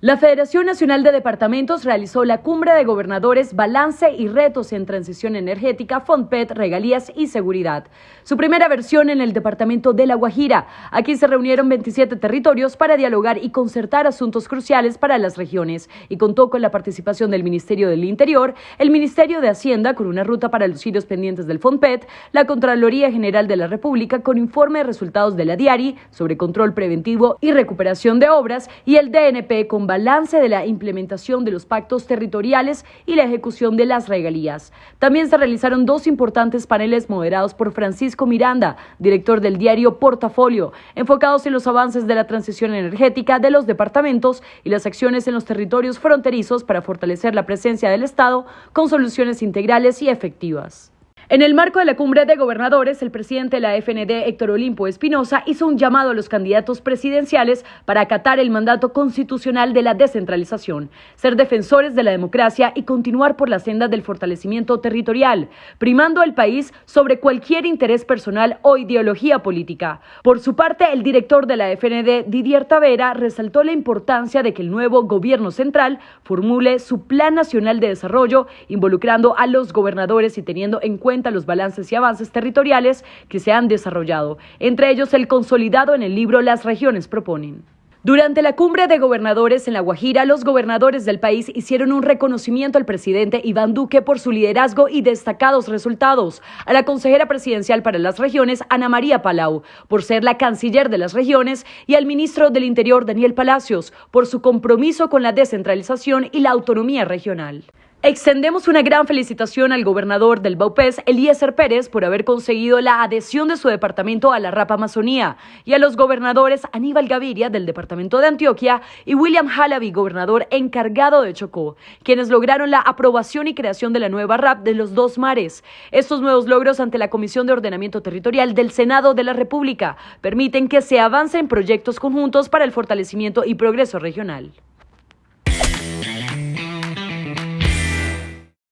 La Federación Nacional de Departamentos realizó la cumbre de gobernadores Balance y Retos en Transición Energética, FONPET, Regalías y Seguridad. Su primera versión en el departamento de La Guajira. Aquí se reunieron 27 territorios para dialogar y concertar asuntos cruciales para las regiones y contó con la participación del Ministerio del Interior, el Ministerio de Hacienda con una ruta para los sitios pendientes del FONPET, la Contraloría General de la República con informe de resultados de la DIARI sobre control preventivo y recuperación de obras y el DNP con balance de la implementación de los pactos territoriales y la ejecución de las regalías. También se realizaron dos importantes paneles moderados por Francisco Miranda, director del diario Portafolio, enfocados en los avances de la transición energética de los departamentos y las acciones en los territorios fronterizos para fortalecer la presencia del Estado con soluciones integrales y efectivas. En el marco de la cumbre de gobernadores, el presidente de la FND, Héctor Olimpo Espinosa, hizo un llamado a los candidatos presidenciales para acatar el mandato constitucional de la descentralización, ser defensores de la democracia y continuar por la senda del fortalecimiento territorial, primando al país sobre cualquier interés personal o ideología política. Por su parte, el director de la FND, Didier Tavera, resaltó la importancia de que el nuevo gobierno central formule su Plan Nacional de Desarrollo, involucrando a los gobernadores y teniendo en cuenta los balances y avances territoriales que se han desarrollado, entre ellos el consolidado en el libro Las regiones proponen. Durante la cumbre de gobernadores en La Guajira, los gobernadores del país hicieron un reconocimiento al presidente Iván Duque por su liderazgo y destacados resultados, a la consejera presidencial para las regiones, Ana María Palau, por ser la canciller de las regiones, y al ministro del Interior, Daniel Palacios, por su compromiso con la descentralización y la autonomía regional. Extendemos una gran felicitación al gobernador del Baupés, Eliezer Pérez, por haber conseguido la adhesión de su departamento a la RAP Amazonía, y a los gobernadores Aníbal Gaviria, del departamento de Antioquia, y William Halaby, gobernador encargado de Chocó, quienes lograron la aprobación y creación de la nueva RAP de los dos mares. Estos nuevos logros ante la Comisión de Ordenamiento Territorial del Senado de la República permiten que se avance en proyectos conjuntos para el fortalecimiento y progreso regional.